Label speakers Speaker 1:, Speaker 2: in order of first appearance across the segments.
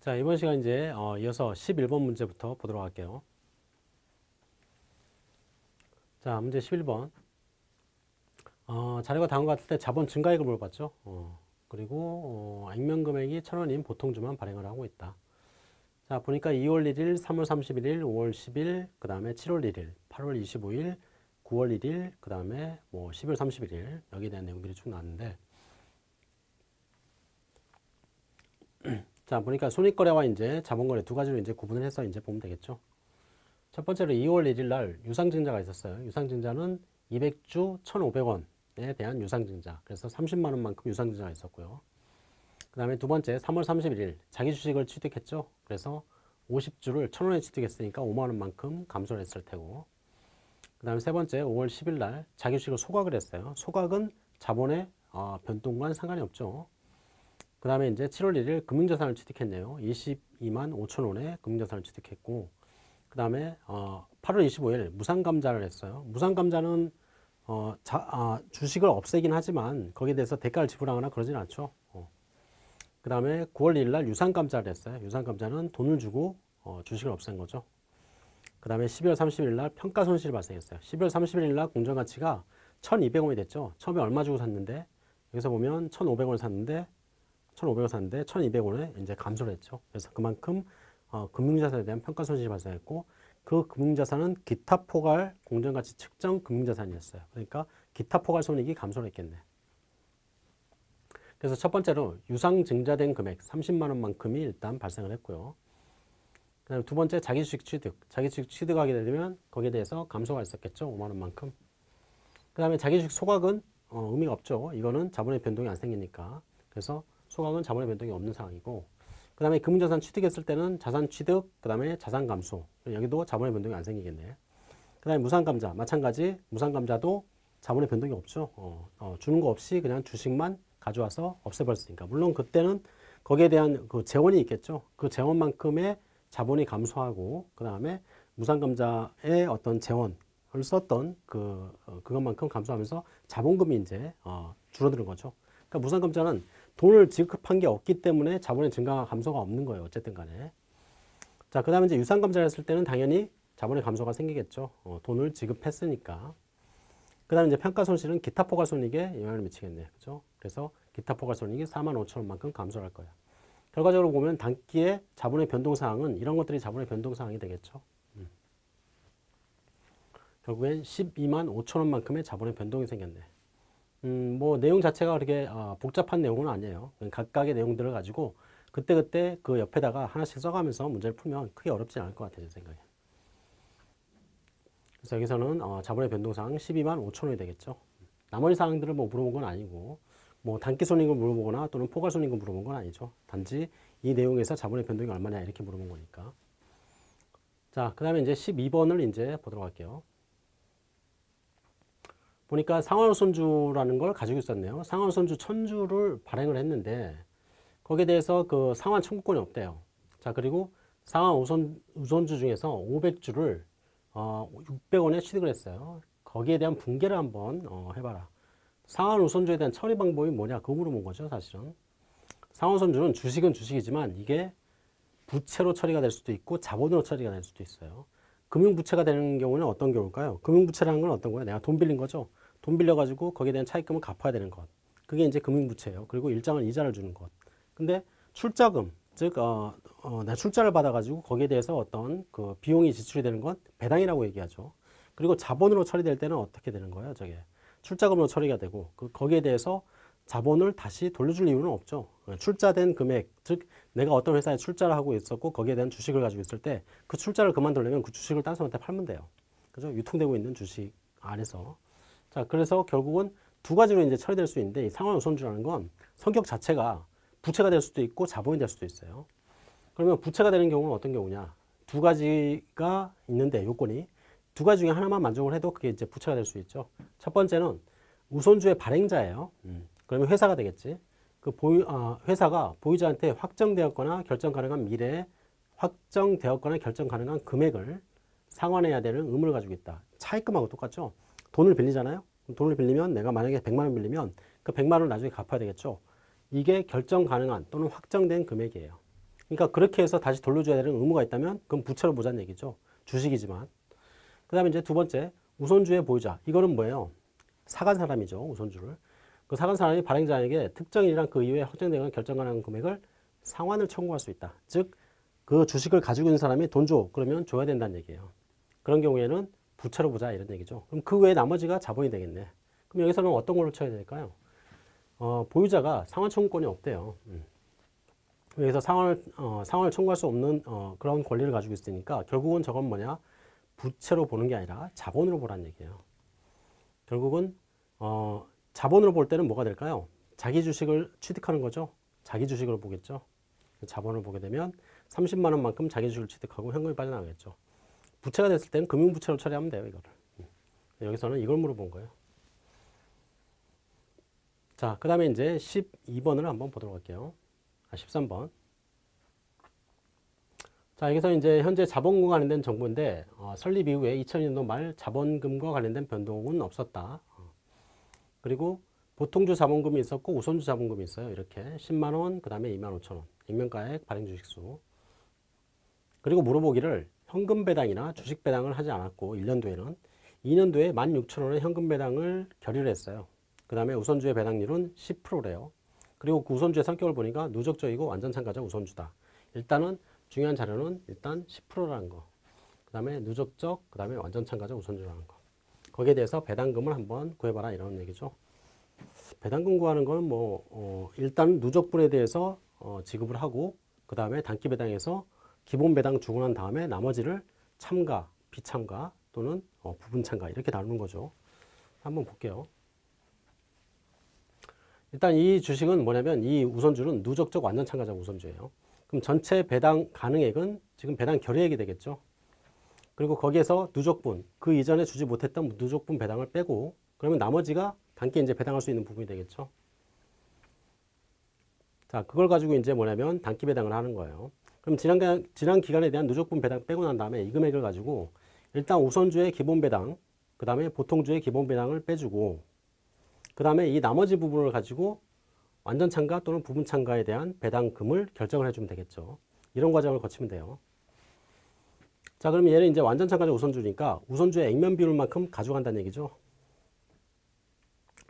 Speaker 1: 자, 이번 시간 이제 어, 이어서 11번 문제부터 보도록 할게요. 자, 문제 11번. 어, 자료가 다음과 같을 때 자본 증가액을 물어봤죠. 어, 그리고 어, 액면 금액이 1,000원인 보통주만 발행을 하고 있다. 자, 보니까 2월 1일, 3월 31일, 5월 10일, 그 다음에 7월 1일, 8월 25일, 9월 1일, 그 다음에 뭐 10월 31일 여기에 대한 내용들이 쭉 나왔는데 자, 보니까 손익거래와 이제 자본거래 두 가지로 이제 구분을 해서 이제 보면 되겠죠. 첫 번째로 2월 1일 날 유상증자가 있었어요. 유상증자는 200주 1,500원에 대한 유상증자. 그래서 30만 원만큼 유상증자가 있었고요. 그 다음에 두 번째 3월 31일 자기 주식을 취득했죠. 그래서 50주를 1,000원에 취득했으니까 5만 원만큼 감소를 했을 테고 그 다음에 세 번째 5월 10일 날 자기 주식을 소각을 했어요. 소각은 자본의 어, 변동과는 상관이 없죠. 그 다음에 이제 7월 1일 금융자산을 취득했네요. 22만 5천 원의 금융자산을 취득했고 그 다음에 어, 8월 25일 무상감자를 했어요. 무상감자는 어, 자, 아, 주식을 없애긴 하지만 거기에 대해서 대가를 지불하거나 그러진 않죠. 어. 그 다음에 9월 1일 날 유상감자를 했어요. 유상감자는 돈을 주고 어, 주식을 없앤 거죠. 그 다음에 12월 30일 날 평가 손실이 발생했어요. 12월 31일 날 공정가치가 1,200원이 됐죠. 처음에 얼마 주고 샀는데 여기서 보면 1,500원 샀는데 1,500원 샀는데 1,200원에 이제 감소를 했죠. 그래서 그만큼 어, 금융자산에 대한 평가 손실이 발생했고 그 금융자산은 기타 포괄 공정가치 측정 금융자산이었어요. 그러니까 기타 포괄 손익이 감소를 했겠네. 그래서 첫 번째로 유상 증자된 금액 30만 원만큼이 일단 발생을 했고요. 그다음에 두 번째 자기 주식 취득. 자기 주식 취득하게 되면 거기에 대해서 감소가 있었겠죠. 5만 원만큼. 그다음에 자기 주식 소각은 어, 의미가 없죠. 이거는 자본의 변동이 안 생기니까. 그래서 소각은 자본의 변동이 없는 상황이고 그 다음에 금융자산 취득했을 때는 자산 취득, 그 다음에 자산 감소. 여기도 자본의 변동이 안 생기겠네. 그 다음에 무상감자 마찬가지 무상감자도 자본의 변동이 없죠. 어, 어, 주는 거 없이 그냥 주식만 가져와서 없애버렸으니까. 물론 그때는 거기에 대한 그 재원이 있겠죠. 그 재원만큼의 자본이 감소하고 그 다음에 무상감자의 어떤 재원을 썼던 그 어, 그것만큼 감소하면서 자본금이 이제 어, 줄어드는 거죠. 그러니까 무상감자는 돈을 지급한 게 없기 때문에 자본의 증가가 감소가 없는 거예요. 어쨌든 간에. 자, 그 다음에 이제 유상감자를 했을 때는 당연히 자본의 감소가 생기겠죠. 어, 돈을 지급했으니까. 그 다음에 이제 평가 손실은 기타 포괄 손익에 영향을 미치겠네. 그죠? 그래서 기타 포괄 손익이 4만 5천 원만큼 감소할 거야. 결과적으로 보면 단기에 자본의 변동사항은 이런 것들이 자본의 변동사항이 되겠죠. 음. 결국엔 12만 5천 원만큼의 자본의 변동이 생겼네. 음, 뭐 내용 자체가 그렇게 어, 복잡한 내용은 아니에요. 각각의 내용들을 가지고 그때그때 그 옆에다가 하나씩 써가면서 문제를 풀면 크게 어렵지 않을 것 같아요. 제 생각에. 그래서 여기서는 어, 자본의 변동사항 12만 5천 원이 되겠죠. 나머지 사항들을 뭐 물어본 건 아니고 뭐 단기 손익을 물어보거나 또는 포괄 손익을 물어본 건 아니죠. 단지 이 내용에서 자본의 변동이 얼마냐 이렇게 물어본 거니까. 자, 그 다음에 이제 12번을 이제 보도록 할게요. 보니까 상환우선주라는 걸 가지고 있었네요. 상환우선주 천주를 발행을 했는데 거기에 대해서 그 상환 청구권이 없대요. 자 그리고 상환 우선, 우선주 중에서 500주를 어, 600원에 취득을 했어요. 거기에 대한 붕괴를 한번 어, 해봐라. 상환 우선주에 대한 처리 방법이 뭐냐 그거 물어본 거죠 사실은. 상환 우선주는 주식은 주식이지만 이게 부채로 처리가 될 수도 있고 자본으로 처리가 될 수도 있어요. 금융부채가 되는 경우는 어떤 경우일까요? 금융부채라는 건 어떤 거예요? 내가 돈 빌린 거죠. 돈 빌려가지고 거기에 대한 차입금을 갚아야 되는 것. 그게 이제 금융부채예요. 그리고 일정한 이자를 주는 것. 근데 출자금, 즉, 어, 어, 내 출자를 받아가지고 거기에 대해서 어떤 그 비용이 지출이 되는 건 배당이라고 얘기하죠. 그리고 자본으로 처리될 때는 어떻게 되는 거예요? 저게 출자금으로 처리가 되고 그 거기에 대해서 자본을 다시 돌려줄 이유는 없죠. 출자된 금액, 즉 내가 어떤 회사에 출자를 하고 있었고 거기에 대한 주식을 가지고 있을 때 그 출자를 그만두려면 그 주식을 딴 사람한테 팔면 돼요. 그죠? 유통되고 있는 주식 안에서. 자, 그래서 결국은 두 가지로 이제 처리될 수 있는데 이 상환 우선주라는 건 성격 자체가 부채가 될 수도 있고 자본이 될 수도 있어요. 그러면 부채가 되는 경우는 어떤 경우냐? 두 가지가 있는데 요건이 두 가지 중에 하나만 만족을 해도 그게 이제 부채가 될 수 있죠. 첫 번째는 우선주의 발행자예요. 음. 그러면 회사가 되겠지. 그 보유, 아, 회사가 보유자한테 확정되었거나 결정 가능한 미래에 확정되었거나 결정 가능한 금액을 상환해야 되는 의무를 가지고 있다. 차입금하고 똑같죠. 돈을 빌리잖아요. 돈을 빌리면 내가 만약에 100만 원 빌리면 그 100만 원을 나중에 갚아야 되겠죠. 이게 결정 가능한 또는 확정된 금액이에요. 그러니까 그렇게 해서 다시 돌려줘야 되는 의무가 있다면 그건 부채로 보자는 얘기죠. 주식이지만. 그 다음에 이제 두 번째, 우선주의 보유자. 이거는 뭐예요? 사간 사람이죠. 우선주를. 그 사간 사람이 발행자에게 특정일이랑 그 이후에 확정되거나 결정하는 금액을 상환을 청구할 수 있다. 즉, 그 주식을 가지고 있는 사람이 돈 줘. 그러면 줘야 된다는 얘기예요. 그런 경우에는 부채로 보자 이런 얘기죠. 그럼 그 외에 나머지가 자본이 되겠네. 그럼 여기서는 어떤 걸로 쳐야 될까요? 어, 보유자가 상환 청구권이 없대요. 음. 여기서 상환을, 어, 상환을 청구할 수 없는 어, 그런 권리를 가지고 있으니까 결국은 저건 뭐냐? 부채로 보는 게 아니라 자본으로 보라는 얘기예요. 결국은 어, 자본으로 볼 때는 뭐가 될까요? 자기 주식을 취득하는 거죠. 자기 주식으로 보겠죠. 자본을 보게 되면 30만 원만큼 자기 주식을 취득하고 현금이 빠져나가겠죠. 부채가 됐을 때는 금융부채로 처리하면 돼요. 이거를. 음. 여기서는 이걸 물어본 거예요. 자, 그 다음에 이제 12번을 한번 보도록 할게요. 아, 13번. 자, 여기서 이제 현재 자본금과 관련된 정보인데, 어, 설립 이후에 2002년도 말 자본금과 관련된 변동은 없었다. 어. 그리고 보통주 자본금이 있었고 우선주 자본금이 있어요. 이렇게 10만 원, 그 다음에 2만 5천 원. 액면가액, 발행 주식수. 그리고 물어보기를 현금 배당이나 주식 배당을 하지 않았고 1년도에는 2년도에 16,000원의 현금 배당을 결의를 했어요. 그 다음에 우선주의 배당률은 10%래요. 그리고 그 우선주의 성격을 보니까 누적적이고 완전 참가자 우선주다. 일단은 중요한 자료는 일단 10%라는 거. 그 다음에 누적적, 그 다음에 완전 참가자 우선주라는 거. 거기에 대해서 배당금을 한번 구해봐라 이런 얘기죠. 배당금 구하는 거는 뭐 어, 일단 누적분에 대해서 어, 지급을 하고 그 다음에 단기 배당에서 기본 배당 주고 난 다음에 나머지를 참가, 비참가 또는 어, 부분 참가 이렇게 나누는 거죠. 한번 볼게요. 일단 이 주식은 뭐냐면 이 우선주는 누적적 완전 참가자 우선주예요. 그럼 전체 배당 가능액은 지금 배당 결의액이 되겠죠. 그리고 거기에서 누적분, 그 이전에 주지 못했던 누적분 배당을 빼고 그러면 나머지가 단기 이제 배당할 수 있는 부분이 되겠죠. 자, 그걸 가지고 이제 뭐냐면 단기 배당을 하는 거예요. 그럼 지난, 지난 기간에 대한 누적분 배당 빼고 난 다음에 이 금액을 가지고 일단 우선주의 기본 배당, 그 다음에 보통주의 기본 배당을 빼주고 그 다음에 이 나머지 부분을 가지고 완전 참가 또는 부분 참가에 대한 배당금을 결정을 해주면 되겠죠. 이런 과정을 거치면 돼요. 자, 그럼 얘는 이제 완전 참가자 우선주니까 우선주의 액면 비율만큼 가져간다는 얘기죠.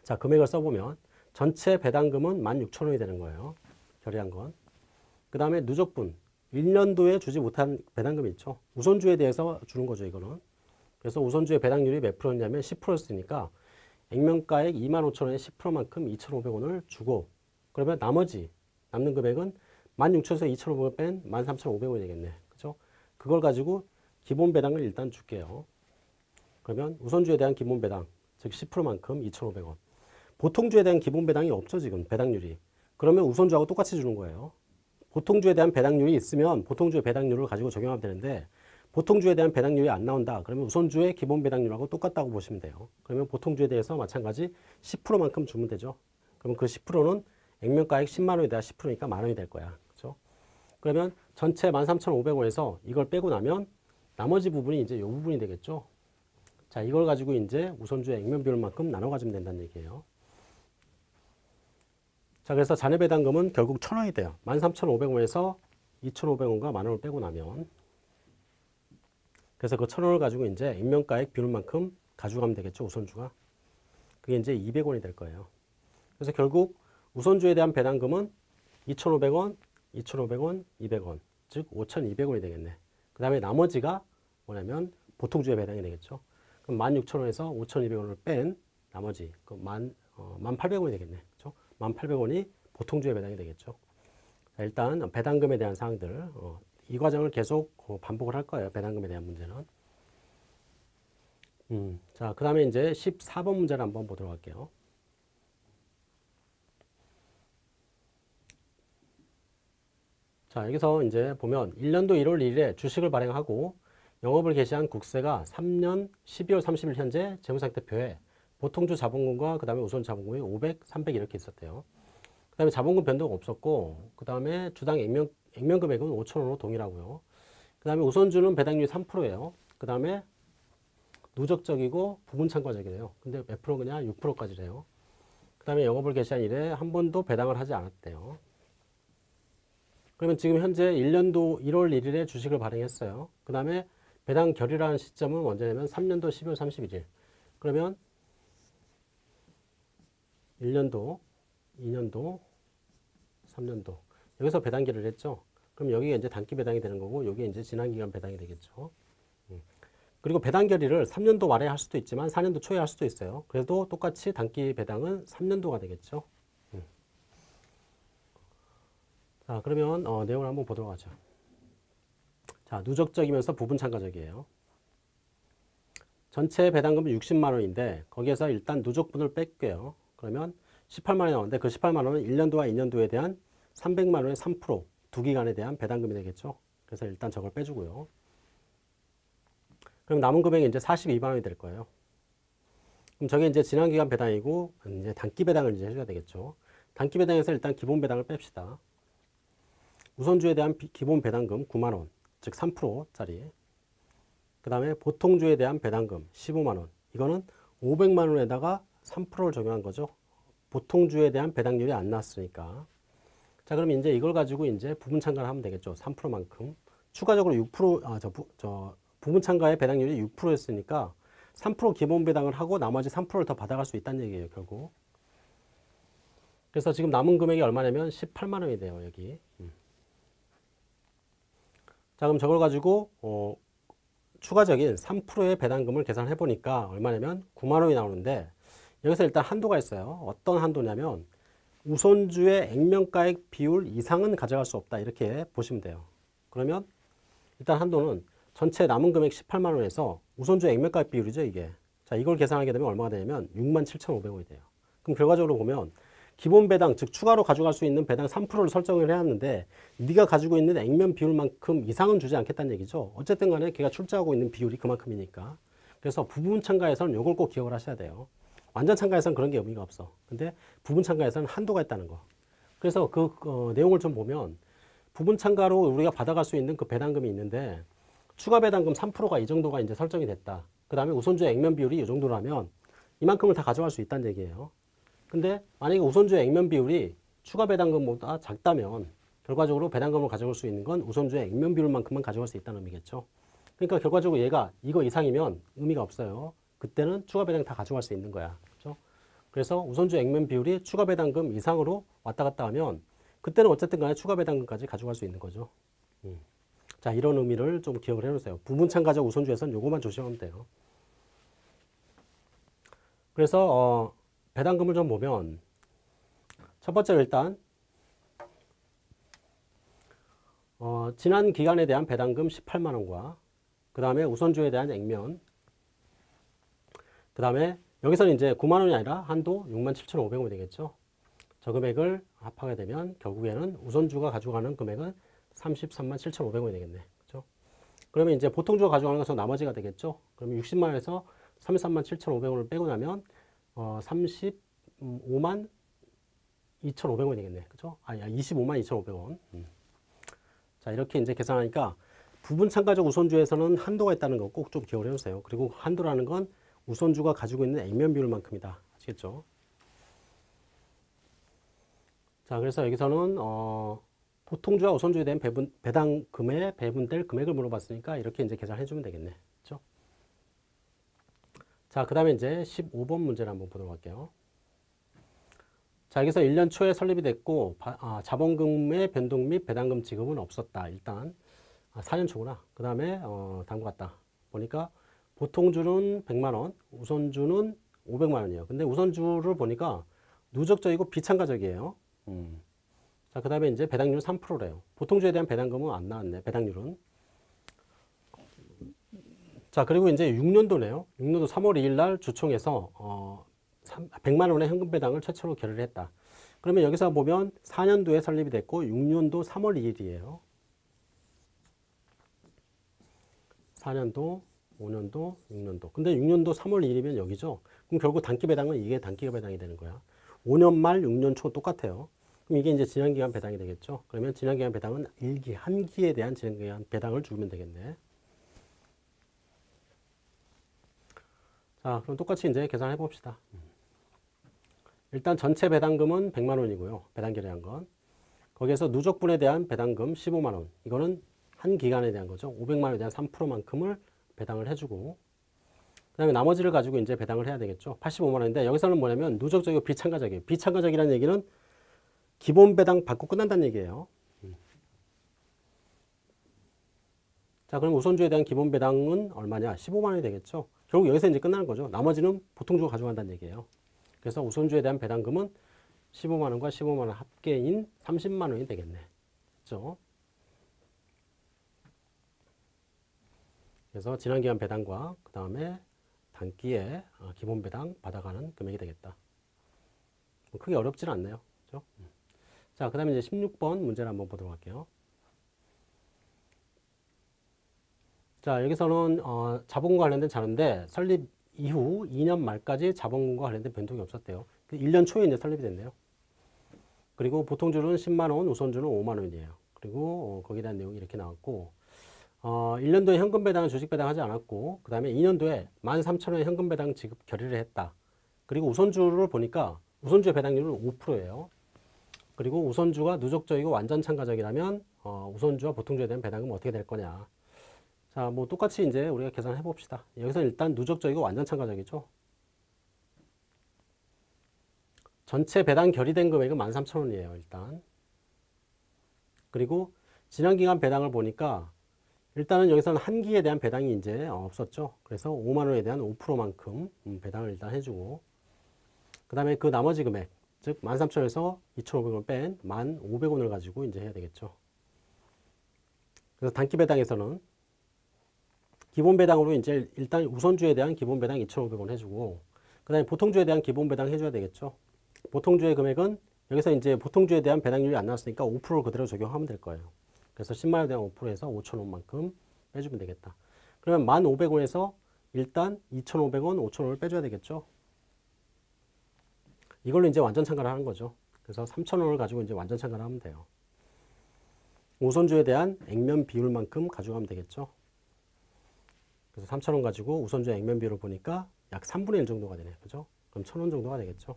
Speaker 1: 자, 금액을 써보면 전체 배당금은 16,000원이 되는 거예요. 결의한 건. 그 다음에 누적분. 1년도에 주지 못한 배당금이 있죠. 우선주에 대해서 주는 거죠, 이거는. 그래서 우선주의 배당률이 몇 프로냐면 10%였으니까 액면가액 25,000원에 10%만큼 2,500원을 주고 그러면 나머지 남는 금액은 16,000원에서 2,500원 뺀 13,500원이 되겠네. 그죠? 그걸 가지고 기본 배당을 일단 줄게요. 그러면 우선주에 대한 기본 배당, 즉 10%만큼 2,500원. 보통주에 대한 기본 배당이 없죠, 지금 배당률이. 그러면 우선주하고 똑같이 주는 거예요. 보통주에 대한 배당률이 있으면 보통주의 배당률을 가지고 적용하면 되는데 보통주에 대한 배당률이 안 나온다. 그러면 우선주의 기본 배당률하고 똑같다고 보시면 돼요. 그러면 보통주에 대해서 마찬가지 10%만큼 주면 되죠. 그러면 그 10%는 액면가액 10만 원에 대한 10%니까 만 원이 될 거야. 그렇죠? 그러면 전체 13,500원에서 이걸 빼고 나면 나머지 부분이 이제 이 부분이 되겠죠. 자, 이걸 가지고 이제 우선주의 액면 비율만큼 나눠 가지면 된다는 얘기예요. 자, 그래서 자녀 배당금은 결국 1,000원이 돼요. 13,500원에서 2,500원과 만 원을 빼고 나면 그래서 그 1,000원을 가지고 이제 액면가액 비율만큼 가져가면 되겠죠, 우선주가. 그게 이제 200원이 될 거예요. 그래서 결국 우선주에 대한 배당금은 2,500원, 2,500원, 200원, 즉 5,200원이 되겠네. 그 다음에 나머지가 뭐냐면 보통주의 배당이 되겠죠. 그럼 16,000원에서 5,200원을 뺀 나머지 그 만, 어, 1,800원이 되겠네. 그렇죠? 1,800원이 보통주의 배당이 되겠죠. 자, 일단 배당금에 대한 사항들 어, 이 과정을 계속 어, 반복을 할 거예요. 배당금에 대한 문제는. 음, 자, 그 다음에 이제 14번 문제를 한번 보도록 할게요. 자, 여기서 이제 보면 1년도 1월 1일에 주식을 발행하고 영업을 개시한 국세가 3년 12월 30일 현재 재무상태표에 보통주 자본금과 그 다음에 우선 자본금이 500, 300 이렇게 있었대요. 그 다음에 자본금 변동 없었고 그 다음에 주당 액면, 액면 금액은 5천원으로 동일하고요. 그 다음에 우선주는 배당률이 3%예요. 그 다음에 누적적이고 부분 참가적이래요. 근데 몇 프로 그냥 6%까지래요. 그 다음에 영업을 개시한 이래 한 번도 배당을 하지 않았대요. 그러면 지금 현재 1년도 1월 1일에 주식을 발행했어요. 그 다음에 배당 결의라는 시점은 언제냐면 3년도 12월 31일. 그러면 1년도, 2년도, 3년도. 여기서 배당 결의를 했죠. 그럼 여기가 이제 단기 배당이 되는 거고 여기에 이제 지난 기간 배당이 되겠죠. 음. 그리고 배당 결의를 3년도 말에 할 수도 있지만 4년도 초에 할 수도 있어요. 그래도 똑같이 단기 배당은 3년도가 되겠죠. 음. 자, 그러면 어, 내용을 한번 보도록 하죠. 자, 누적적이면서 부분 참가적이에요. 전체 배당금은 60만 원인데 거기에서 일단 누적분을 뺄게요. 그러면 18만 원이 나오는데 그 18만 원은 1년도와 2년도에 대한 300만 원의 3%두 기간에 대한 배당금이 되겠죠. 그래서 일단 저걸 빼주고요. 그럼 남은 금액이 이제 42만 원이 될 거예요. 그럼 저게 이제 지난 기간 배당이고 이제 단기 배당을 이제 해줘야 되겠죠. 단기 배당에서 일단 기본 배당을 뺍시다. 우선주에 대한 비, 기본 배당금 9만 원, 즉 3%짜리. 그 다음에 보통주에 대한 배당금 15만 원. 이거는 500만 원에다가 3%를 적용한 거죠. 보통주에 대한 배당률이 안 나왔으니까. 자, 그럼 이제 이걸 가지고 이제 부분 참가를 하면 되겠죠. 3%만큼. 추가적으로 6%, 아, 저, 부, 저 부분 참가의 배당률이 6%였으니까 3% 기본 배당을 하고 나머지 3%를 더 받아갈 수 있다는 얘기예요, 결국. 그래서 지금 남은 금액이 얼마냐면 18만 원이 돼요, 여기. 음. 자, 그럼 저걸 가지고 어, 추가적인 3%의 배당금을 계산해 보니까 얼마냐면 9만 원이 나오는데 여기서 일단 한도가 있어요. 어떤 한도냐면 우선주의 액면가액 비율 이상은 가져갈 수 없다. 이렇게 보시면 돼요. 그러면 일단 한도는 전체 남은 금액 18만 원에서 우선주의 액면가액 비율이죠, 이게. 자, 이걸 계산하게 되면 얼마가 되냐면 6만 7,500원이 돼요. 그럼 결과적으로 보면 기본 배당, 즉 추가로 가져갈 수 있는 배당 3%를 설정을 해놨는데 네가 가지고 있는 액면 비율만큼 이상은 주지 않겠다는 얘기죠. 어쨌든 간에 걔가 출자하고 있는 비율이 그만큼이니까. 그래서 부분 참가에서는 이걸 꼭 기억을 하셔야 돼요. 완전 참가에서는 그런 게 의미가 없어. 근데 부분 참가에서는 한도가 있다는 거. 그래서 그 어, 내용을 좀 보면 부분 참가로 우리가 받아갈 수 있는 그 배당금이 있는데 추가 배당금 3%가 이 정도가 이제 설정이 됐다. 그 다음에 우선주의 액면 비율이 이 정도라면 이만큼을 다 가져갈 수 있다는 얘기예요. 근데 만약에 우선주의 액면 비율이 추가 배당금보다 작다면 결과적으로 배당금을 가져갈 수 있는 건 우선주의 액면 비율만큼만 가져갈 수 있다는 의미겠죠. 그러니까 결과적으로 얘가 이거 이상이면 의미가 없어요. 그때는 추가 배당 다 가져갈 수 있는 거야. 그렇죠? 그래서 우선주 액면 비율이 추가 배당금 이상으로 왔다 갔다 하면 그때는 어쨌든 간에 추가 배당금까지 가져갈 수 있는 거죠. 음. 자, 이런 의미를 좀 기억을 해 놓으세요. 부분 참가적 우선주에서는 요것만 조심하면 돼요. 그래서 어, 배당금을 좀 보면 첫 번째로 일단 어, 지난 기간에 대한 배당금 18만 원과 그 다음에 우선주에 대한 액면 그 다음에 여기서는 이제 9만 원이 아니라 한도 6만 7,500원이 되겠죠. 저 금액을 합하게 되면 결국에는 우선주가 가져가는 금액은 33만 7,500원이 되겠네. 그렇죠? 그러면 이제 보통주가 가져가는 것은 나머지가 되겠죠. 그러면 60만 원에서 33만 7,500원을 빼고 나면 어, 35만 2,500원이 되겠네. 그죠? 아, 25만 2,500원. 음. 자, 이렇게 이제 계산하니까 부분 참가적 우선주에서는 한도가 있다는 거 꼭 좀 기억을 해주세요. 그리고 한도라는 건 우선주가 가지고 있는 액면 비율만큼이다. 아시겠죠? 자, 그래서 여기서는 어, 보통주와 우선주에 대한 배분, 배당금에 배분될 금액을 물어봤으니까 이렇게 이제 계산해 주면 되겠네. 자, 그 다음에 이제 15번 문제를 한번 보도록 할게요. 자, 여기서 1년 초에 설립이 됐고 바, 아, 자본금의 변동 및 배당금 지급은 없었다. 일단 아, 4년 초구나. 그 다음에 어, 다음과 같다. 보니까 보통주는 100만 원, 우선주는 500만 원이에요. 근데 우선주를 보니까 누적적이고 비참가적이에요. 음. 자, 그 다음에 이제 배당률은 3%래요. 보통주에 대한 배당금은 안 나왔네, 배당률은. 자, 그리고 이제 6년도네요. 6년도 3월 2일 날 주총에서 어, 100만 원의 현금 배당을 최초로 결의를 했다. 그러면 여기서 보면 4년도에 설립이 됐고 6년도 3월 2일이에요. 4년도 5년도, 6년도. 근데 6년도 3월 1일이면 여기죠. 그럼 결국 단기 배당은 이게 단기 배당이 되는 거야. 5년 말, 6년 초 똑같아요. 그럼 이게 이제 지난기간 배당이 되겠죠. 그러면 지난기간 배당은 1기, 한 기에 대한 지난기간 배당을 주면 되겠네. 자, 그럼 똑같이 이제 계산해 봅시다. 일단 전체 배당금은 100만 원이고요. 배당 결의한 건. 거기에서 누적분에 대한 배당금 15만 원. 이거는 한 기간에 대한 거죠. 500만 원에 대한 3%만큼을 배당을 해주고 그 다음에 나머지를 가지고 이제 배당을 해야 되겠죠. 85만 원인데 여기서는 뭐냐면 누적적이고 비참가적이에요. 비참가적이라는 얘기는 기본 배당 받고 끝난다는 얘기예요. 자, 그럼 우선주에 대한 기본 배당은 얼마냐? 15만 원이 되겠죠. 결국 여기서 이제 끝나는 거죠. 나머지는 보통주가 가져간다는 얘기예요. 그래서 우선주에 대한 배당금은 15만 원과 15만 원 합계인 30만 원이 되겠네. 그렇죠? 그래서 지난 기간 배당과 그 다음에 단기에 어, 기본 배당 받아가는 금액이 되겠다. 뭐 크게 어렵지는 않네요. 그렇죠? 자, 그 다음에 이제 16번 문제를 한번 보도록 할게요. 자, 여기서는 어, 자본과 관련된 자료인데 설립 이후 2년 말까지 자본금과 관련된 변동이 없었대요. 1년 초에 이제 설립이 됐네요. 그리고 보통주는 10만 원, 우선주는 5만 원이에요. 그리고 어, 거기에 대한 내용이 이렇게 나왔고 어, 1년도에 현금 배당은 주식 배당하지 않았고 그 다음에 2년도에 13,000원의 현금 배당 지급 결의를 했다. 그리고 우선주를 보니까 우선주의 배당률은 5%예요. 그리고 우선주가 누적적이고 완전 참가적이라면 어, 우선주와 보통주에 대한 배당은 어떻게 될 거냐. 자, 뭐 똑같이 이제 우리가 계산해 봅시다. 여기서 일단 누적적이고 완전 참가적이죠. 전체 배당 결의된 금액은 13,000원이에요, 일단. 그리고 지난 기간 배당을 보니까 일단은 여기서는 한 기에 대한 배당이 이제 없었죠. 그래서 5만 원에 대한 5%만큼 음, 배당을 일단 해주고 그 다음에 그 나머지 금액 즉 13,000원에서 2,500원을 뺀 1,500원을 가지고 이제 해야 되겠죠. 그래서 단기 배당에서는 기본 배당으로 이제 일단 우선주에 대한 기본 배당 2,500원 해주고 그 다음에 보통주에 대한 기본 배당 해줘야 되겠죠. 보통주의 금액은 여기서 이제 보통주에 대한 배당률이 안 나왔으니까 5%를 그대로 적용하면 될 거예요. 그래서 10만원에 대한 5%에서 5천원만큼 빼주면 되겠다. 그러면 1,500원에서 일단 2,500원, 5,000원을 빼줘야 되겠죠. 이걸로 이제 완전 참가를 하는 거죠. 그래서 3,000원을 가지고 이제 완전 참가를 하면 돼요. 우선주에 대한 액면 비율만큼 가져가면 되겠죠. 그래서 3,000원 가지고 우선주의 액면 비율을 보니까 약 3분의 1 정도가 되네요. 그죠? 그럼 1,000원 정도가 되겠죠.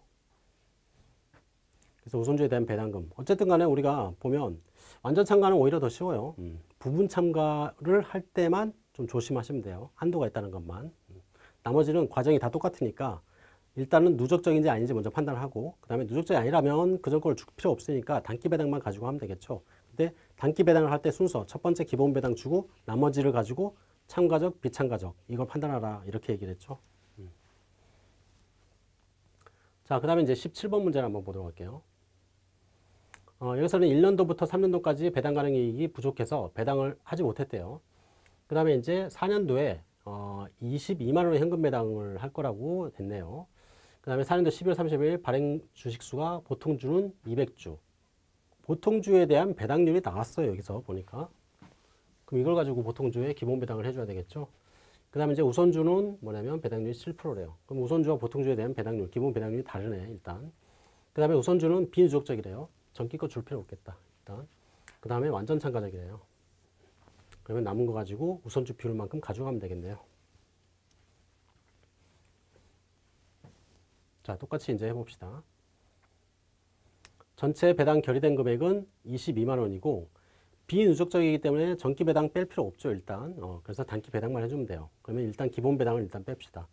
Speaker 1: 그래서 우선주에 대한 배당금. 어쨌든 간에 우리가 보면 완전 참가는 오히려 더 쉬워요. 음. 부분 참가를 할 때만 좀 조심하시면 돼요. 한도가 있다는 것만. 음. 나머지는 과정이 다 똑같으니까 일단은 누적적인지 아닌지 먼저 판단하고 그 다음에 누적적이 아니라면 그전 걸줄 필요 없으니까 단기 배당만 가지고 하면 되겠죠. 근데 단기 배당을 할 때 순서 첫 번째 기본 배당 주고 나머지를 가지고 참가적, 비참가적 이걸 판단하라 이렇게 얘기를 했죠. 음. 자, 그 다음에 이제 17번 문제를 한번 보도록 할게요. 어, 여기서는 1년도부터 3년도까지 배당 가능 이익이 부족해서 배당을 하지 못했대요. 그 다음에 이제 4년도에 어, 22만 원의 현금 배당을 할 거라고 됐네요. 그 다음에 4년도 12월 30일 발행 주식수가 보통주는 200주. 보통주에 대한 배당률이 나왔어요. 여기서 보니까. 그럼 이걸 가지고 보통주에 기본 배당을 해줘야 되겠죠. 그 다음에 이제 우선주는 뭐냐면 배당률이 7%래요. 그럼 우선주와 보통주에 대한 배당률, 기본 배당률이 다르네, 일단. 그 다음에 우선주는 비누적적이래요. 전기껏 줄 필요 없겠다. 일단. 그 다음에 완전 참가적이래요. 그러면 남은 거 가지고 우선주 비율만큼 가져가면 되겠네요. 자, 똑같이 이제 해봅시다. 전체 배당 결의된 금액은 22만 원이고 비누적적이기 때문에 전기 배당 뺄 필요 없죠, 일단. 어, 그래서 단기 배당만 해주면 돼요. 그러면 일단 기본 배당을 일단 뺍시다.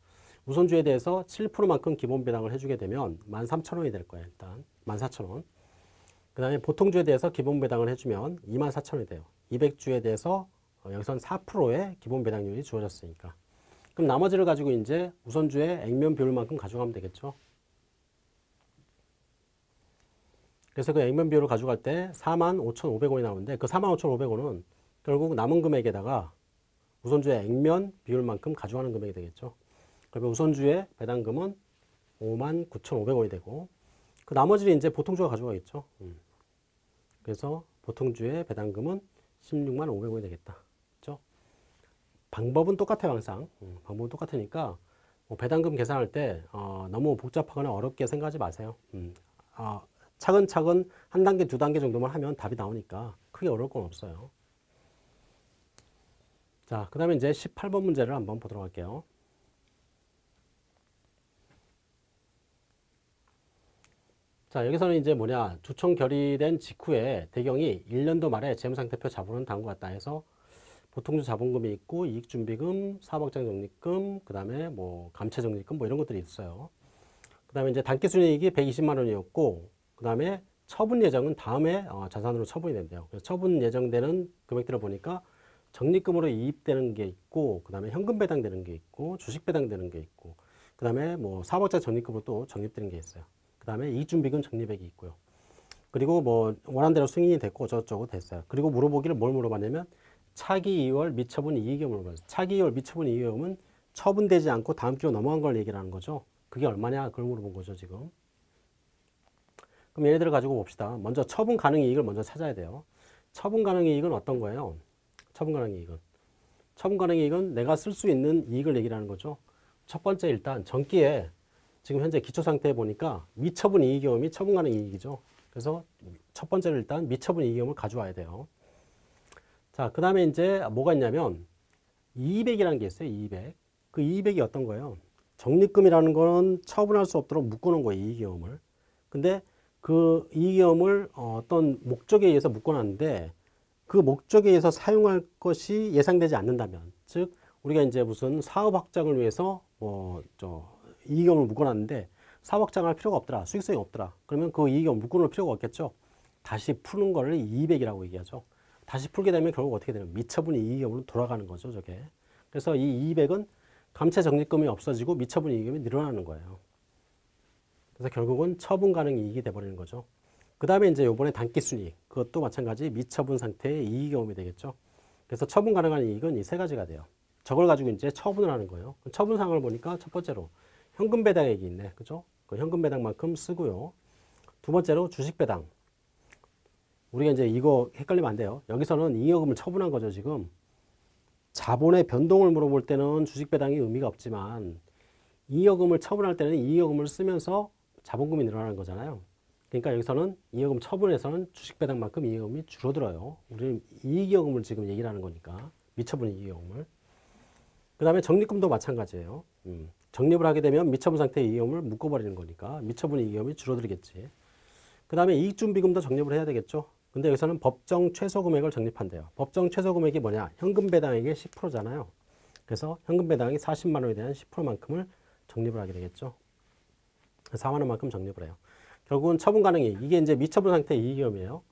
Speaker 1: 우선주에 대해서 7%만큼 기본 배당을 해주게 되면 13,000원이 될 거예요, 일단. 14,000원. 그 다음에 보통주에 대해서 기본 배당을 해주면 24,000원이 돼요. 200주에 대해서 어, 여기선 4%의 기본 배당률이 주어졌으니까. 그럼 나머지를 가지고 이제 우선주의 액면 비율만큼 가져가면 되겠죠. 그래서 그 액면 비율을 가져갈 때 45,500원이 나오는데 그 45,500원은 결국 남은 금액에다가 우선주의 액면 비율만큼 가져가는 금액이 되겠죠. 그러면 우선주의 배당금은 59,500원이 되고 그 나머지를 이제 보통주가 가져가겠죠. 음. 그래서 보통주의 배당금은 16만 500원이 되겠다. 그렇죠? 방법은 똑같아요, 항상. 음, 방법은 똑같으니까 뭐 배당금 계산할 때 어, 너무 복잡하거나 어렵게 생각하지 마세요. 음, 어, 차근차근 한 단계, 두 단계 정도만 하면 답이 나오니까 크게 어려울 건 없어요. 자, 그 다음에 이제 18번 문제를 한번 보도록 할게요. 자, 여기서는 이제 뭐냐, 주총 결의된 직후에 대경이 1년도 말에 재무상태표 자본은 다음과 같다 해서 보통주 자본금이 있고 이익준비금, 사업확장 적립금, 그 다음에 뭐 감채 적립금 뭐 이런 것들이 있어요. 그 다음에 이제 단기순이익이 120만 원이었고, 그 다음에 처분 예정은 다음에 어, 자산으로 처분이 된대요. 그래서 처분 예정되는 금액들을 보니까 적립금으로 이입되는 게 있고, 그 다음에 현금 배당되는 게 있고, 주식 배당되는 게 있고, 그 다음에 뭐 사업자 적립금으로 또 적립되는 게 있어요. 그 다음에 이익준비금 적립액이 있고요. 그리고 뭐 원한대로 승인이 됐고 어쩌고저쩌고 됐어요. 그리고 물어보기를 뭘 물어봤냐면 차기 2월 미처분 이익을 물어봤어요. 차기 2월 미처분 이익은 처분되지 않고 다음 기로 넘어간 걸 얘기를 하는 거죠. 그게 얼마냐 그걸 물어본 거죠 지금. 그럼 들어 가지고 봅시다. 먼저 처분 가능 이익을 먼저 찾아야 돼요. 처분 가능 이익은 어떤 거예요? 처분 가능 이익은. 처분 가능 이익은 내가 쓸 수 있는 이익을 얘기를 하는 거죠. 첫 번째 일단 전기에 지금 현재 기초 상태에 보니까 미처분 이익 경험이 처분 가능 이익이죠. 그래서 첫 번째로 일단 미처분 이익 경험을 가져와야 돼요. 자, 그 다음에 이제 뭐가 있냐면 200이라는 게 있어요. 200. 그 200이 어떤 거예요? 적립금이라는 거는 처분할 수 없도록 묶어놓은 거예요. 이익 경험을. 근데 그 이익 경험을 어떤 목적에 의해서 묶어놨는데 그 목적에 의해서 사용할 것이 예상되지 않는다면 즉 우리가 이제 무슨 사업 확장을 위해서 뭐저 이익금을 묶어놨는데 사업 확장할 필요가 없더라 수익성이 없더라 그러면 그 이익금 묶어놓을 필요가 없겠죠. 다시 푸는 거를 200이라고 얘기하죠. 다시 풀게 되면 결국 어떻게 되는 미처분 이익금으로 돌아가는 거죠 저게. 그래서 이 200은 감채 적립금이 없어지고 미처분 이익금이 늘어나는 거예요 그래서 결국은 처분 가능 이익이 돼버리는 거죠 그 다음에 이제 요번에 단기순이익 그것도 마찬가지 미처분 상태의 이익 경험이 되겠죠 그래서 처분 가능한 이익은 이 세 가지가 돼요 저걸 가지고 이제 처분을 하는 거예요 처분 상황을 보니까 첫 번째로 현금 배당액이 있네. 그죠? 그 현금 배당만큼 쓰고요. 두 번째로 주식 배당. 우리가 이제 이거 헷갈리면 안 돼요. 여기서는 잉여금을 처분한 거죠, 지금. 자본의 변동을 물어볼 때는 주식 배당이 의미가 없지만 잉여금을 처분할 때는 잉여금을 쓰면서 자본금이 늘어나는 거잖아요. 그러니까 여기서는 잉여금 처분에서는 주식 배당만큼 잉여금이 줄어들어요. 우리는 이익여금을 지금 얘기를 하는 거니까 미처분 이익여금을. 그 다음에 적립금도 마찬가지예요. 음. 적립을 하게 되면 미처분 상태의 이익금을 묶어버리는 거니까 미처분 이익금이 줄어들겠지. 그 다음에 이익준비금도 적립을 해야 되겠죠. 근데 여기서는 법정 최소 금액을 적립한대요. 법정 최소 금액이 뭐냐? 현금 배당액의 10%잖아요. 그래서 현금 배당이 40만 원에 대한 10%만큼을 적립을 하게 되겠죠. 4만 원만큼 적립을 해요. 결국은 처분 가능이 이게 이제 미처분 상태의 이익금이에요.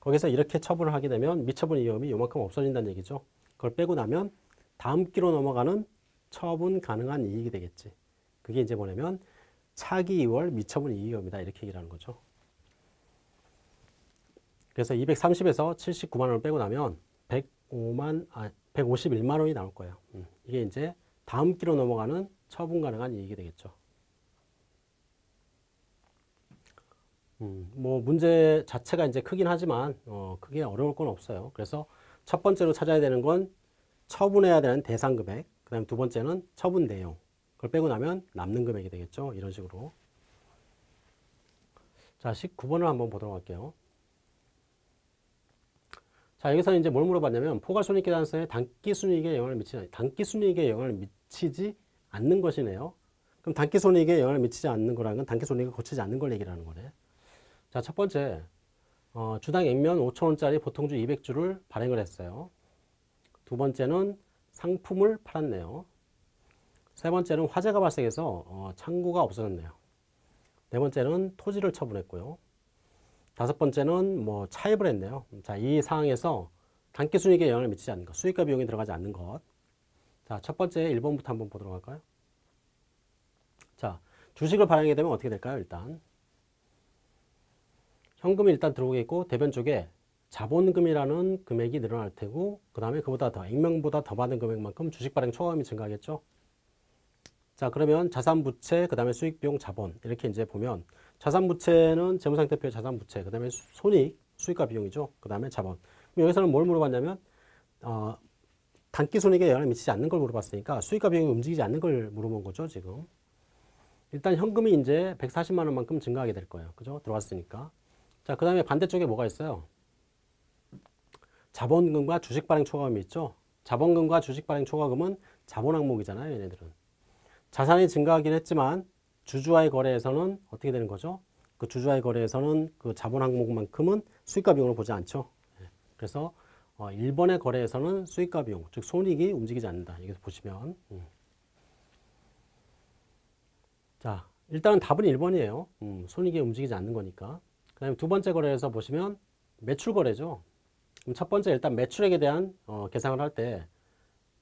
Speaker 1: 거기서 이렇게 처분을 하게 되면 미처분 이익금이 요만큼 없어진다는 얘기죠. 그걸 빼고 나면 다음 기로 넘어가는 처분 가능한 이익이 되겠지. 그게 이제 뭐냐면 차기 2월 미처분 이익입니다. 이렇게 얘기를 하는 거죠. 그래서 230에서 79만 원을 빼고 나면 105만, 아, 151만 원이 나올 거예요. 음, 이게 이제 다음 기로 넘어가는 처분 가능한 이익이 되겠죠. 음, 뭐 문제 자체가 이제 크긴 하지만 어, 크게 어려울 건 없어요. 그래서 첫 번째로 찾아야 되는 건 처분해야 되는 대상 금액, 그 다음 두 번째는 처분 내용. 그걸 빼고 나면 남는 금액이 되겠죠. 이런 식으로. 자, 19번을 한번 보도록 할게요. 자, 여기서 이제 뭘 물어봤냐면, 포괄손익계산서에 단기순이익에 영향을 미치지, 단기순이익에 영향을 미치지 않는 것이네요. 그럼 단기손익에 영향을 미치지 않는 거라는 건 단기손익을 거치지 않는 걸 얘기를 하는 거네. 자, 첫 번째, 어, 주당 액면 5천원짜리 보통주 200주를 발행을 했어요. 두 번째는 상품을 팔았네요. 세 번째는 화재가 발생해서 어, 창고가 없어졌네요. 네 번째는 토지를 처분했고요. 다섯 번째는 뭐 차입을 했네요. 자, 이 상황에서 단기 순이익에 영향을 미치지 않는 것, 수익과 비용이 들어가지 않는 것. 자, 첫 번째 1번부터 한번 보도록 할까요? 자, 주식을 발행하게 되면 어떻게 될까요? 일단 현금이 일단 들어오겠고 대변 쪽에 자본금이라는 금액이 늘어날 테고 그 다음에 그보다 더 액면보다 더 받은 금액만큼 주식 발행 초과금이 증가하겠죠. 자 그러면 자산부채 그 다음에 수익비용 자본 이렇게 이제 보면 자산부채는 재무상태표 자산부채 그 다음에 손익 수익과 비용이죠. 그 다음에 자본. 여기서는 뭘 물어봤냐면 어, 단기 손익에 영향을 미치지 않는 걸 물어봤으니까 수익과 비용이 움직이지 않는 걸 물어본 거죠 지금. 일단 현금이 이제 140만 원만큼 증가하게 될 거예요. 그죠? 들어왔으니까 자 그 다음에 반대쪽에 뭐가 있어요 자본금과 주식 발행 초과금이 있죠. 자본금과 주식 발행 초과금은 자본 항목이잖아요. 얘네들은. 자산이 증가하긴 했지만 주주와의 거래에서는 어떻게 되는 거죠? 그 주주와의 거래에서는 그 자본 항목만큼은 수익과 비용을 보지 않죠. 예. 그래서 어, 1번의 거래에서는 수익과 비용, 즉 손익이 움직이지 않는다. 여기서 보시면 음. 자 일단은 답은 1번이에요. 음, 손익이 움직이지 않는 거니까. 그 다음에 두 번째 거래에서 보시면 매출 거래죠. 그럼 첫 번째 일단 매출액에 대한 어, 계산을 할 때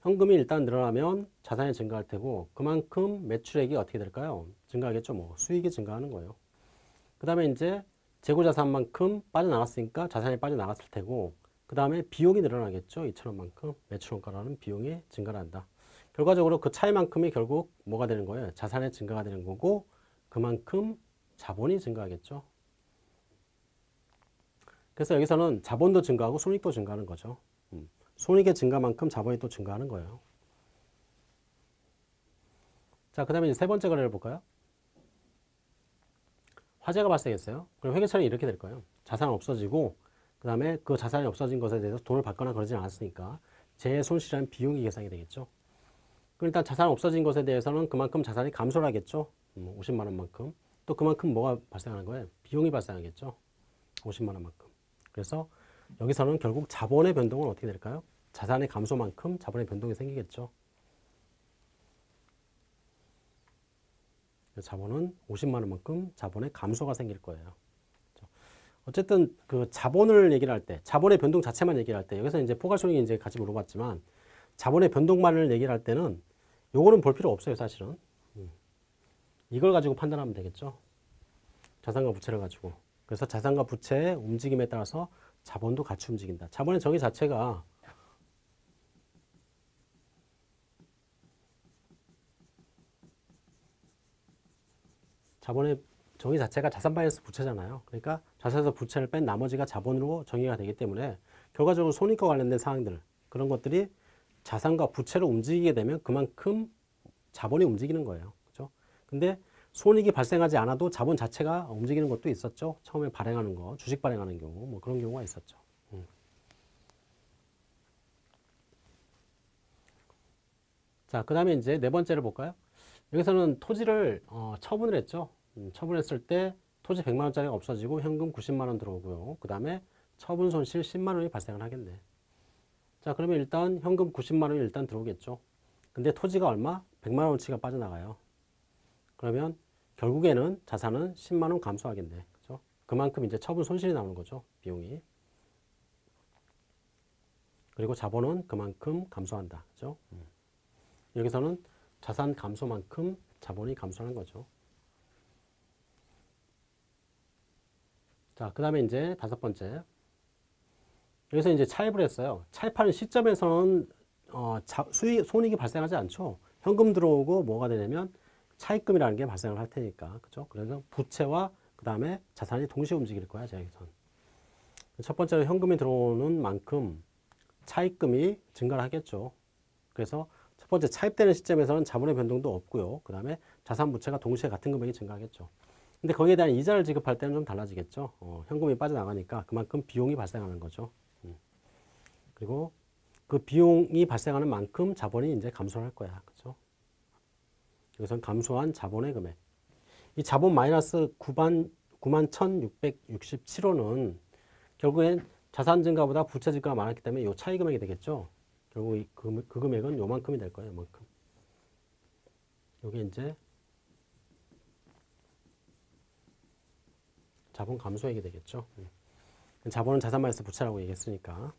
Speaker 1: 현금이 일단 늘어나면 자산이 증가할 테고 그만큼 매출액이 어떻게 될까요? 증가하겠죠. 뭐 수익이 증가하는 거예요. 그 다음에 이제 재고 자산만큼 빠져나갔으니까 자산이 빠져나갔을 테고 그 다음에 비용이 늘어나겠죠. 2천원만큼 매출원가라는 비용이 증가를 한다. 결과적으로 그 차이만큼이 결국 뭐가 되는 거예요? 자산의 증가가 되는 거고 그만큼 자본이 증가하겠죠. 그래서 여기서는 자본도 증가하고 손익도 증가하는 거죠. 음. 손익의 증가만큼 자본이 또 증가하는 거예요. 자, 그 다음에 세 번째 거래를 볼까요? 화재가 발생했어요. 그럼 회계처리 이렇게 될 거예요. 자산 없어지고 그 다음에 그 자산이 없어진 것에 대해서 돈을 받거나 그러지 않았으니까 재 손실이라는 비용이 계산이 되겠죠. 그럼 일단 자산 없어진 것에 대해서는 그만큼 자산이 감소를 하겠죠. 50만 음, 원만큼. 또 그만큼 뭐가 발생하는 거예요? 비용이 발생하겠죠. 50만 원만큼. 그래서 여기서는 결국 자본의 변동은 어떻게 될까요? 자산의 감소만큼 자본의 변동이 생기겠죠. 자본은 50만 원만큼 자본의 감소가 생길 거예요. 그렇죠? 어쨌든 그 자본을 얘기를 할 때, 자본의 변동 자체만 얘기를 할 때, 여기서 이제 포괄손익이 이제 같이 물어봤지만, 자본의 변동만을 얘기를 할 때는 요거는 볼 필요 없어요, 사실은. 음. 이걸 가지고 판단하면 되겠죠. 자산과 부채를 가지고. 그래서 자산과 부채의 움직임에 따라서 자본도 같이 움직인다. 자본의 정의 자체가 자본의 정의 자체가 자산 마이너스 부채잖아요. 그러니까 자산에서 부채를 뺀 나머지가 자본으로 정의가 되기 때문에 결과적으로 손익과 관련된 사항들 그런 것들이 자산과 부채로 움직이게 되면 그만큼 자본이 움직이는 거예요. 그죠? 근데 손익이 발생하지 않아도 자본 자체가 움직이는 것도 있었죠. 처음에 발행하는 거, 주식 발행하는 경우, 뭐 그런 경우가 있었죠. 음. 자, 그 다음에 이제 네 번째를 볼까요? 여기서는 토지를 어, 처분을 했죠. 음, 처분했을 때 토지 100만 원짜리가 없어지고 현금 90만 원 들어오고요. 그 다음에 처분 손실 10만 원이 발생을 하겠네. 자, 그러면 일단 현금 90만 원이 일단 들어오겠죠. 근데 토지가 얼마? 100만 원치가 빠져나가요. 그러면 결국에는 자산은 10만 원 감소하겠네. 그죠? 그만큼 이제 처분 손실이 나오는 거죠. 비용이. 그리고 자본은 그만큼 감소한다. 그죠? 음. 여기서는 자산 감소만큼 자본이 감소하는 거죠. 자, 그 다음에 이제 다섯 번째. 여기서 이제 차입을 했어요. 차입하는 시점에서는 어, 자, 수익, 손익이 발생하지 않죠. 현금 들어오고 뭐가 되냐면 차입금이라는 게 발생을 할 테니까. 그죠? 그래서 부채와 그 다음에 자산이 동시에 움직일 거야, 여기선. 첫 번째로 현금이 들어오는 만큼 차입금이 증가를 하겠죠. 그래서 첫 번째 차입되는 시점에서는 자본의 변동도 없고요. 그 다음에 자산 부채가 동시에 같은 금액이 증가하겠죠. 근데 거기에 대한 이자를 지급할 때는 좀 달라지겠죠. 어, 현금이 빠져나가니까 그만큼 비용이 발생하는 거죠. 음. 그리고 그 비용이 발생하는 만큼 자본이 이제 감소를 할 거야. 그죠? 여기서는 감소한 자본의 금액. 이 자본 마이너스 9만, 9만 1,667원은 결국엔 자산 증가보다 부채 증가가 많았기 때문에 이 차이 금액이 되겠죠. 결국 이, 그, 그 금액은 요만큼이 될 거예요. 요만큼. 요게 이제 자본 감소액이 되겠죠. 음. 자본은 자산 마이너스 부채라고 얘기했으니까.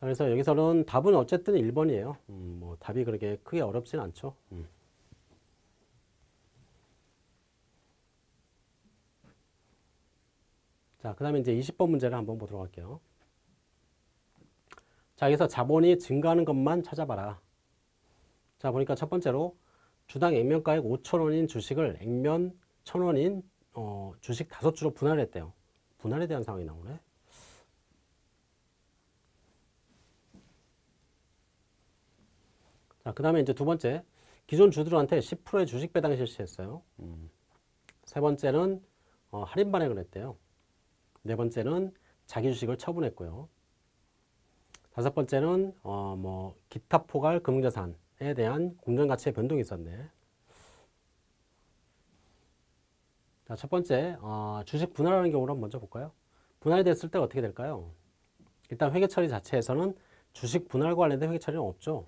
Speaker 1: 자, 그래서 여기서는 답은 어쨌든 1번이에요. 음, 뭐 답이 그렇게 크게 어렵진 않죠. 음. 자, 그 다음에 이제 20번 문제를 한번 보도록 할게요. 자, 여기서 자본이 증가하는 것만 찾아봐라. 자, 보니까 첫 번째로 주당 액면가액 5천원인 주식을 액면 1천원인 어, 주식 다섯 주로 분할했대요. 분할에 대한 상황이 나오네. 자, 그 다음에 이제 두 번째, 기존 주들한테 10%의 주식 배당 실시했어요. 음. 세 번째는 어, 할인 발행을 했대요. 네 번째는 자기 주식을 처분했고요. 다섯 번째는 어, 뭐 기타 포괄 금융자산에 대한 공정가치의 변동이 있었네. 자, 첫 번째, 어, 주식 분할하는 경우를 먼저 볼까요? 분할이 됐을 때 어떻게 될까요? 일단 회계 처리 자체에서는 주식 분할과 관련된 회계 처리는 없죠.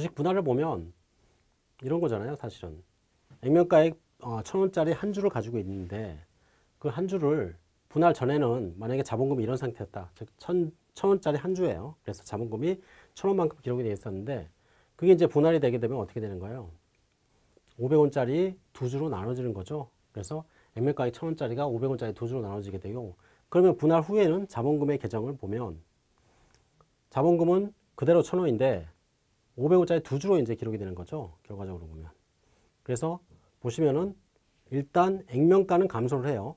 Speaker 1: 주식 분할을 보면 이런 거잖아요, 사실은. 액면가액 어, 천 원짜리 한 주를 가지고 있는데 그 한 주를 분할 전에는 만약에 자본금이 이런 상태였다. 즉, 천, 천 원짜리 한 주예요. 그래서 자본금이 천 원만큼 기록이 되어 있었는데 그게 이제 분할이 되게 되면 어떻게 되는 거예요? 500원짜리 두 주로 나눠지는 거죠. 그래서 액면가액 천 원짜리가 500원짜리 두 주로 나눠지게 되고 그러면 분할 후에는 자본금의 계정을 보면 자본금은 그대로 천 원인데 500원짜리 두 주로 이제 기록이 되는 거죠. 결과적으로 보면. 그래서 보시면은 일단 액면가는 감소를 해요.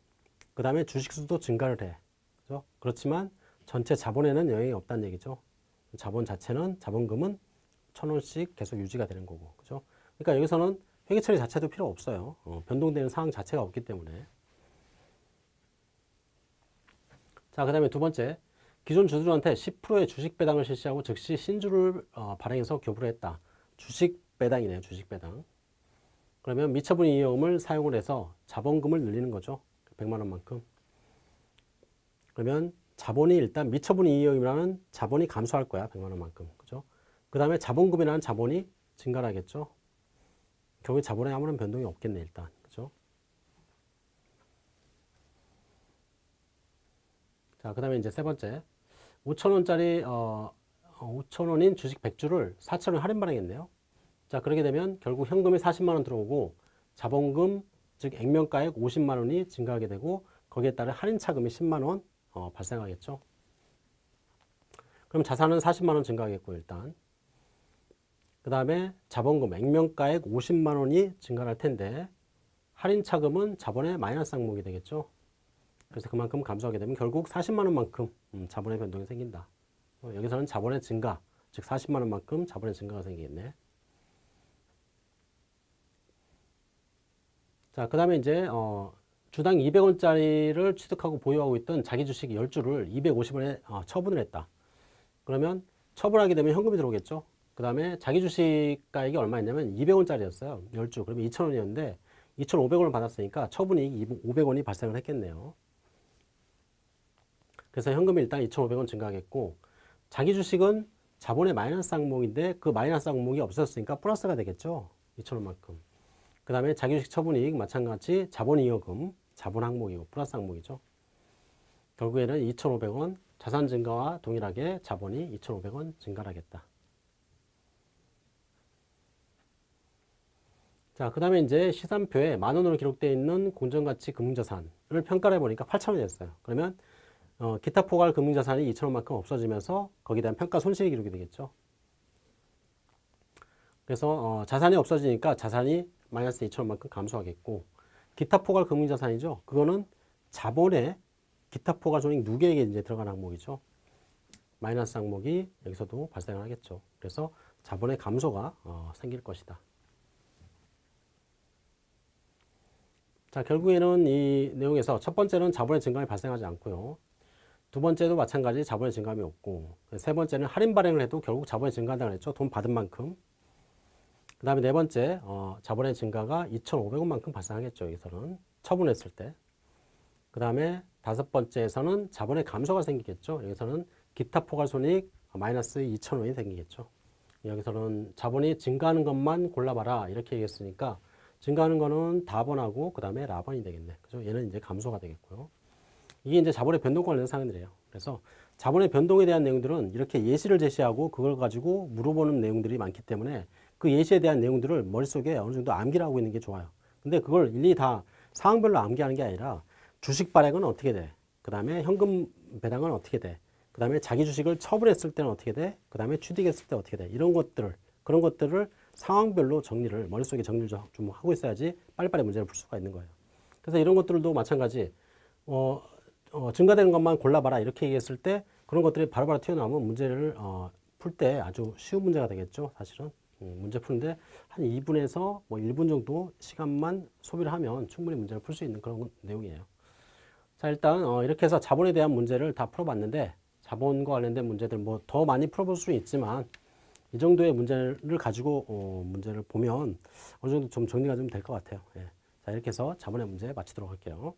Speaker 1: 그 다음에 주식수도 증가를 해. 그죠? 그렇지만 전체 자본에는 영향이 없다는 얘기죠. 자본 자체는 자본금은 천 원씩 계속 유지가 되는 거고. 그죠? 그러니까 여기서는 회계 처리 자체도 필요 없어요. 어, 변동되는 상황 자체가 없기 때문에. 자, 그 다음에 두 번째. 기존 주주한테 10%의 주식 배당을 실시하고 즉시 신주를 어, 발행해서 교부를 했다. 주식 배당이네요. 주식 배당. 그러면 미처분 이익금을 사용을 해서 자본금을 늘리는 거죠. 100만 원만큼. 그러면 자본이 일단 미처분 이익금이라는 자본이 감소할 거야. 100만 원만큼. 그죠? 그 다음에 자본금이라는 자본이 증가하겠죠. 결국에 자본에 아무런 변동이 없겠네, 일단. 그죠? 자, 그 다음에 이제 세 번째. 5천원짜리, 어, 5천원인 주식 100주를 4천원 할인 발행했네요. 자, 그렇게 되면 결국 현금이 40만원 들어오고 자본금, 즉 액면가액 50만원이 증가하게 되고 거기에 따른 할인 차금이 10만원 어, 발생하겠죠. 그럼 자산은 40만원 증가하겠고, 일단. 그 다음에 자본금, 액면가액 50만 원이 증가할 텐데 할인 차금은 자본의 마이너스 항목이 되겠죠. 그래서 그만큼 감소하게 되면 결국 40만 원만큼 음, 자본의 변동이 생긴다. 어, 여기서는 자본의 증가, 즉 40만 원만큼 자본의 증가가 생기겠네. 자, 그 다음에 이제 어, 주당 200원짜리를 취득하고 보유하고 있던 자기 주식 10주를 250원에 어, 처분을 했다. 그러면 처분하게 되면 현금이 들어오겠죠. 그 다음에 자기 주식 가액이 얼마였냐면 200원짜리였어요. 10주. 그러면 2,000원이었는데 2,500원을 받았으니까 처분이익 500원이 발생을 했겠네요. 그래서 현금이 일단 2,500원 증가하겠고 자기 주식은 자본의 마이너스 항목인데 그 마이너스 항목이 없었으니까 플러스가 되겠죠. 2,000원만큼. 그 다음에 자기 주식 처분이익 마찬가지 자본이익금 자본 항목이고 플러스 항목이죠. 결국에는 2,500원 자산 증가와 동일하게 자본이 2,500원 증가하겠다. 자, 그 다음에 이제 시산표에 만 원으로 기록되어 있는 공정가치 금융자산을 평가를 해보니까 8천 원이 됐어요. 그러면 어, 기타 포괄 금융자산이 2천 원만큼 없어지면서 거기에 대한 평가 손실이 기록이 되겠죠. 그래서 어, 자산이 없어지니까 자산이 마이너스 2천 원만큼 감소하겠고 기타 포괄 금융자산이죠. 그거는 자본의 기타 포괄 손익 누계액에 이제 들어간 항목이죠. 마이너스 항목이 여기서도 발생을 하겠죠. 그래서 자본의 감소가 어, 생길 것이다. 자, 결국에는 이 내용에서 첫 번째는 자본의 증감이 발생하지 않고요. 두 번째도 마찬가지 자본의 증감이 없고 세 번째는 할인 발행을 해도 결국 자본의 증가한다고 했죠. 돈 받은 만큼. 그 다음에 네 번째 어, 자본의 증가가 2,500원만큼 발생하겠죠. 여기서는 처분했을 때. 그 다음에 다섯 번째에서는 자본의 감소가 생기겠죠. 여기서는 기타 포괄손익 마이너스 2,000원이 생기겠죠. 여기서는 자본이 증가하는 것만 골라봐라 이렇게 얘기했으니까 증가하는 거는 다번하고 그 다음에 라번이 되겠네. 그죠? 얘는 이제 감소가 되겠고요. 이게 이제 자본의 변동 관련 사항들이에요. 그래서 자본의 변동에 대한 내용들은 이렇게 예시를 제시하고 그걸 가지고 물어보는 내용들이 많기 때문에 그 예시에 대한 내용들을 머릿속에 어느 정도 암기를 하고 있는 게 좋아요. 근데 그걸 일일이 다 상황별로 암기하는 게 아니라 주식 발행은 어떻게 돼? 그 다음에 현금 배당은 어떻게 돼? 그 다음에 자기 주식을 처분했을 때는 어떻게 돼? 그 다음에 취득했을 때 어떻게 돼? 이런 것들을, 그런 것들을 상황별로 정리를 머릿속에 정리를 좀 하고 있어야지 빨리빨리 문제를 풀 수가 있는 거예요. 그래서 이런 것들도 마찬가지 어, 어, 증가되는 것만 골라봐라 이렇게 얘기했을 때 그런 것들이 바로바로 튀어나오면 문제를 어, 풀 때 아주 쉬운 문제가 되겠죠 사실은 음, 문제 푸는데 한 2분에서 뭐 1분 정도 시간만 소비를 하면 충분히 문제를 풀 수 있는 그런 내용이에요 자 일단 어, 이렇게 해서 자본에 대한 문제를 다 풀어봤는데 자본과 관련된 문제들 뭐 더 많이 풀어볼 수는 있지만 이 정도의 문제를 가지고 어, 문제를 보면 어느 정도 좀 정리가 좀 될 것 같아요. 예. 자, 이렇게 해서 자본의 문제 마치도록 할게요.